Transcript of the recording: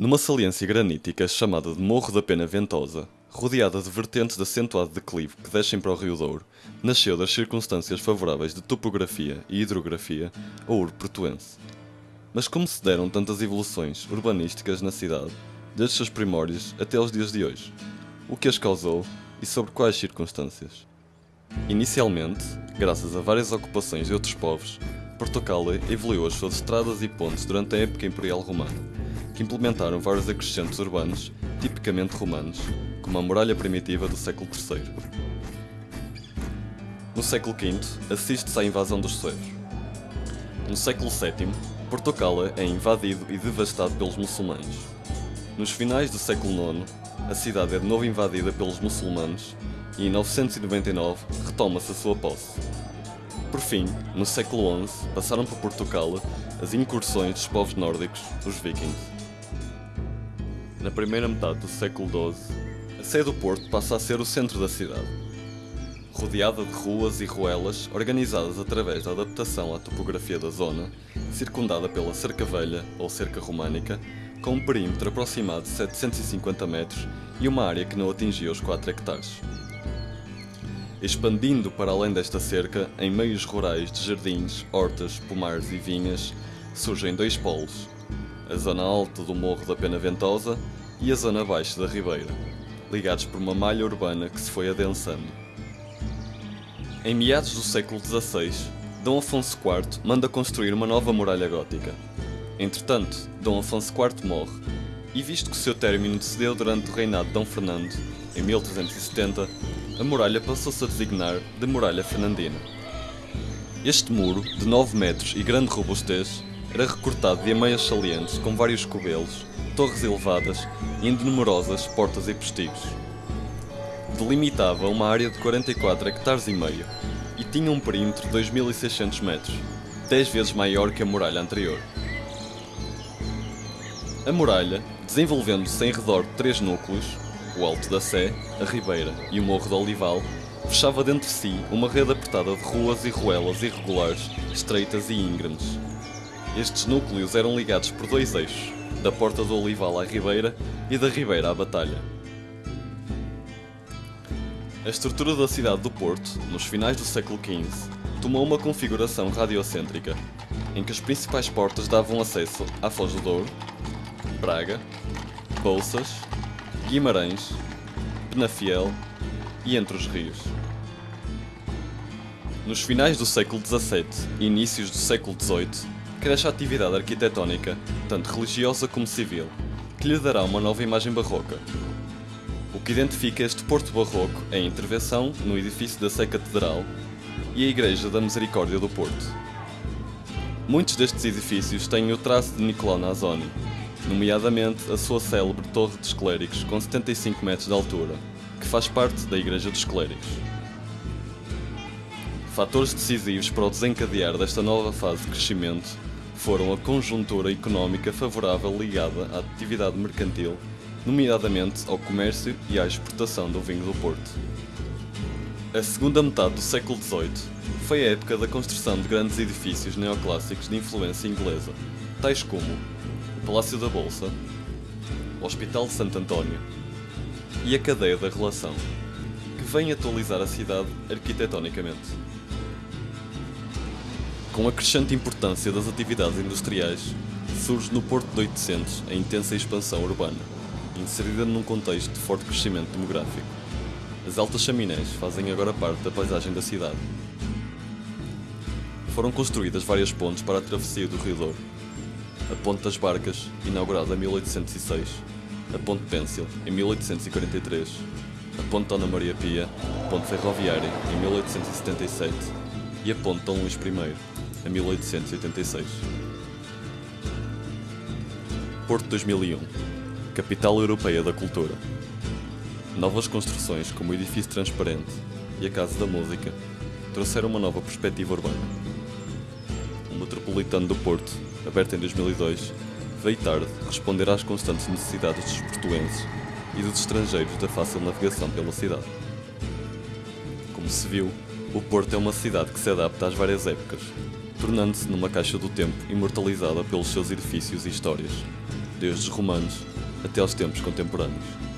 Numa saliência granítica chamada de Morro da Pena Ventosa, rodeada de vertentes de acentuado declive que descem para o Rio Douro, nasceu das circunstâncias favoráveis de topografia e hidrografia a Ouro Portuense. Mas como se deram tantas evoluções urbanísticas na cidade, desde seus primórdios até aos dias de hoje? O que as causou e sobre quais circunstâncias? Inicialmente, graças a várias ocupações de outros povos, Portugal evoluiu as suas estradas e pontes durante a época imperial romana, que implementaram vários acrescentos urbanos tipicamente romanos, como a muralha primitiva do século III. No século V, assiste-se à invasão dos suevos. No século VII, Portugal é invadido e devastado pelos muçulmanos. Nos finais do século IX, a cidade é de novo invadida pelos muçulmanos e em 999 retoma-se a sua posse. Por fim, no século XI, passaram por Portugal as incursões dos povos nórdicos, os vikings. Na primeira metade do século XII, a sede do porto passa a ser o centro da cidade. Rodeada de ruas e ruelas organizadas através da adaptação à topografia da zona, circundada pela cerca velha ou cerca românica, com um perímetro aproximado de 750 metros e uma área que não atingia os 4 hectares. Expandindo para além desta cerca, em meios rurais de jardins, hortas, pomares e vinhas, surgem dois polos, a zona alta do Morro da Pena Ventosa e a zona baixa da Ribeira, ligados por uma malha urbana que se foi adensando. Em meados do século XVI, Dom Afonso IV manda construir uma nova muralha gótica. Entretanto, Dom Afonso IV morre, e visto que seu término cedeu durante o reinado de Dom Fernando, em 1370, a muralha passou-se a designar de Muralha Fernandina. Este muro, de 9 metros e grande robustez, era recortado de ameias salientes com vários cobelos, torres elevadas e ainda numerosas portas e postigos. Delimitava uma área de 44 hectares e meio e tinha um perímetro de 2.600 metros, 10 vezes maior que a muralha anterior. A muralha, desenvolvendo-se em redor de três núcleos, o Alto da Sé, a Ribeira e o Morro do Olival, fechava dentro de si uma rede apertada de ruas e ruelas irregulares, estreitas e íngremes. Estes núcleos eram ligados por dois eixos, da Porta do Olival à Ribeira e da Ribeira à Batalha. A estrutura da cidade do Porto, nos finais do século XV, tomou uma configuração radiocêntrica, em que as principais portas davam acesso à Foz do Douro, Braga, Bolsas, Guimarães, Penafiel e Entre os Rios. Nos finais do século XVII e inícios do século XVIII, cresce a atividade arquitetónica, tanto religiosa como civil, que lhe dará uma nova imagem barroca. O que identifica este Porto Barroco é a intervenção no edifício da Sé Catedral e a Igreja da Misericórdia do Porto. Muitos destes edifícios têm o traço de Nicolau Nazoni, nomeadamente a sua célebre Torre dos Clérigos com 75 metros de altura, que faz parte da Igreja dos Clérigos. Fatores decisivos para o desencadear desta nova fase de crescimento foram a conjuntura económica favorável ligada à atividade mercantil, nomeadamente ao comércio e à exportação do vinho do Porto. A segunda metade do século XVIII foi a época da construção de grandes edifícios neoclássicos de influência inglesa, tais como o Palácio da Bolsa, o Hospital de Santo António e a Cadeia da Relação, que vem atualizar a cidade arquitetonicamente. Com a crescente importância das atividades industriais, surge no Porto de 800 a intensa expansão urbana, inserida num contexto de forte crescimento demográfico. As altas chaminés fazem agora parte da paisagem da cidade. Foram construídas várias pontes para a travessia do Rio Douro. A Ponte das Barcas, inaugurada em 1806, a Ponte Pêncil, em 1843, a Ponte Dona Maria Pia, Ponte Ferroviária, em 1877 e a Ponte Dom Luís I, em 1886. Porto 2001 Capital Europeia da Cultura Novas construções como o Edifício Transparente e a Casa da Música trouxeram uma nova perspectiva urbana. O Metropolitano do Porto, aberto em 2002, veio tarde responder às constantes necessidades dos portuenses e dos estrangeiros da fácil navegação pela cidade. Como se viu, o Porto é uma cidade que se adapta às várias épocas, tornando-se numa caixa do tempo imortalizada pelos seus edifícios e histórias. desde os romanos até aos tempos contemporâneos.